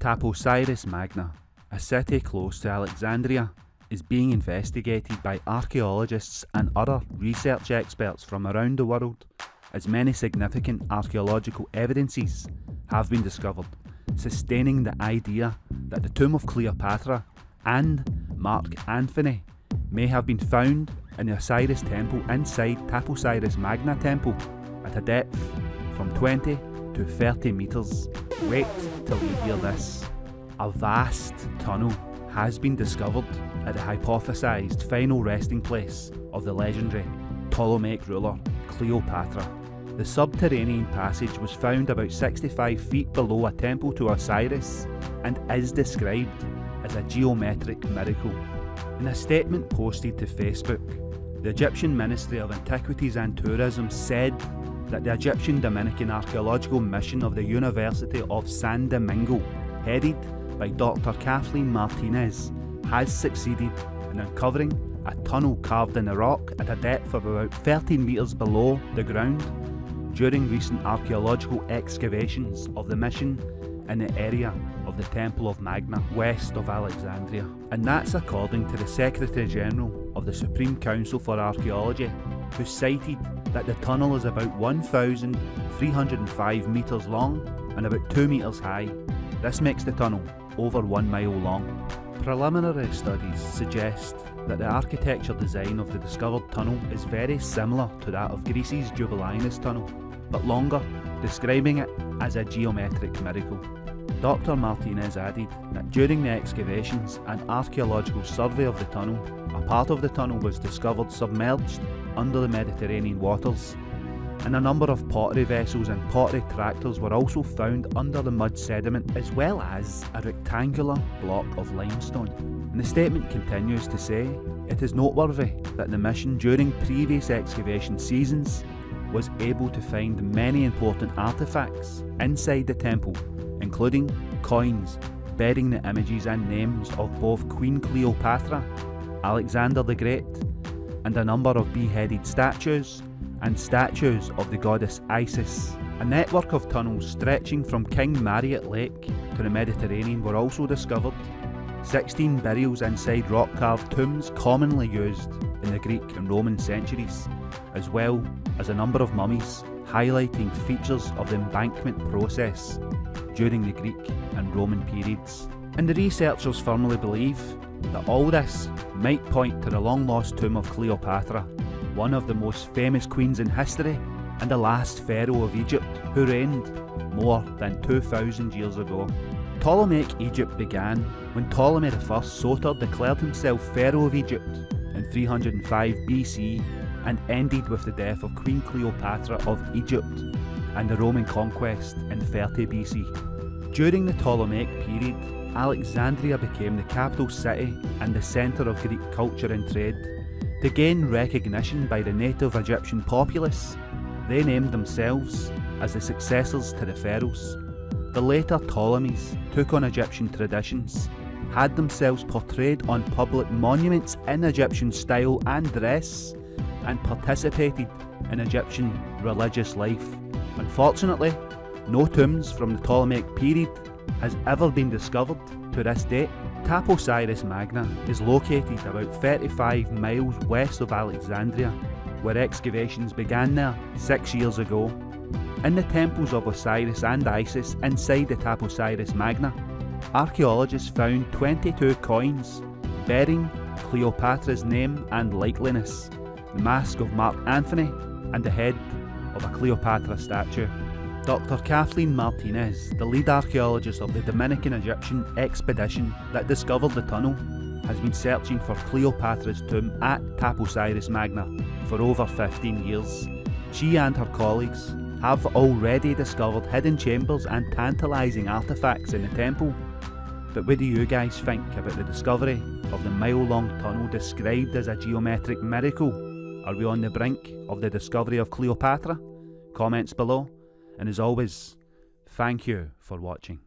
Taposiris Magna, a city close to Alexandria, is being investigated by archaeologists and other research experts from around the world as many significant archaeological evidences have been discovered, sustaining the idea that the tomb of Cleopatra and Mark Antony may have been found in the Osiris temple inside Taposiris Magna temple at a depth from 20 to 30 metres. Wait till you hear this. A vast tunnel has been discovered at the hypothesised final resting place of the legendary Ptolemaic ruler Cleopatra. The subterranean passage was found about 65 feet below a temple to Osiris and is described as a geometric miracle. In a statement posted to Facebook, the Egyptian Ministry of Antiquities and Tourism said that the Egyptian Dominican Archaeological Mission of the University of Santo Domingo, headed by Dr. Kathleen Martinez, has succeeded in uncovering a tunnel carved in the rock at a depth of about 13 metres below the ground during recent archaeological excavations of the mission in the area of the Temple of Magna west of Alexandria. And that's according to the Secretary General of the Supreme Council for Archaeology, who cited that the tunnel is about 1,305 metres long and about 2 metres high. This makes the tunnel over 1 mile long. Preliminary studies suggest that the architecture design of the discovered tunnel is very similar to that of Greece's Eupalinos tunnel, but longer, describing it as a geometric miracle. Dr Martinez added that during the excavations and archaeological survey of the tunnel, a part of the tunnel was discovered submerged under the Mediterranean waters, and a number of pottery vessels and pottery tractors were also found under the mud sediment, as well as a rectangular block of limestone. And the statement continues to say, it is noteworthy that the mission during previous excavation seasons was able to find many important artefacts inside the temple, including coins bearing the images and names of both Queen Cleopatra, Alexander the Great, and a number of beheaded statues and statues of the goddess Isis. A network of tunnels stretching from King Mariout Lake to the Mediterranean were also discovered. 16 burials inside rock carved tombs commonly used in the Greek and Roman centuries, as well as a number of mummies highlighting features of the embalming process during the Greek and Roman periods. And the researchers firmly believe that all this might point to the long lost tomb of Cleopatra, one of the most famous queens in history and the last pharaoh of Egypt who reigned more than 2000 years ago. Ptolemaic Egypt began when Ptolemy I Soter declared himself pharaoh of Egypt in 305 BC and ended with the death of Queen Cleopatra of Egypt and the Roman conquest in 30 BC. During the Ptolemaic period, Alexandria became the capital city and the centre of Greek culture and trade. To gain recognition by the native Egyptian populace, they named themselves as the successors to the pharaohs. The later Ptolemies took on Egyptian traditions, had themselves portrayed on public monuments in Egyptian style and dress, and participated in Egyptian religious life. Unfortunately, no tombs from the Ptolemaic period has ever been discovered to this date. Taposiris Magna is located about 35 miles west of Alexandria, where excavations began there six years ago. In the temples of Osiris and Isis inside the Taposiris Magna, archaeologists found 22 coins bearing Cleopatra's name and likeliness, the mask of Mark Anthony, and the head of a Cleopatra statue. Dr. Kathleen Martinez, the lead archaeologist of the Dominican Egyptian expedition that discovered the tunnel, has been searching for Cleopatra's tomb at Taposiris Magna for over 15 years. She and her colleagues have already discovered hidden chambers and tantalising artefacts in the temple. But what do you guys think about the discovery of the mile long tunnel described as a geometric miracle? Are we on the brink of the discovery of Cleopatra? Comments below. And as always, thank you for watching.